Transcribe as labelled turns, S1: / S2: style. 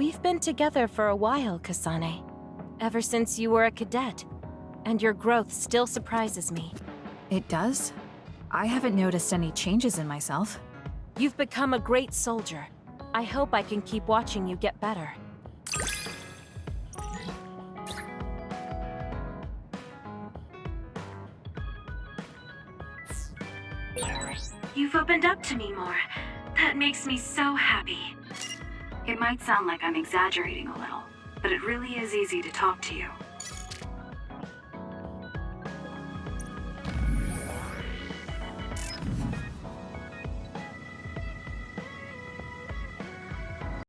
S1: We've been together for a while, Kasane. Ever since you were a cadet. And your growth still surprises me.
S2: It does? I haven't noticed any changes in myself.
S1: You've become a great soldier. I hope I can keep watching you get better.
S3: You've opened up to me more. That makes me so happy. It might sound like I'm exaggerating a little, but it really is easy to talk to you.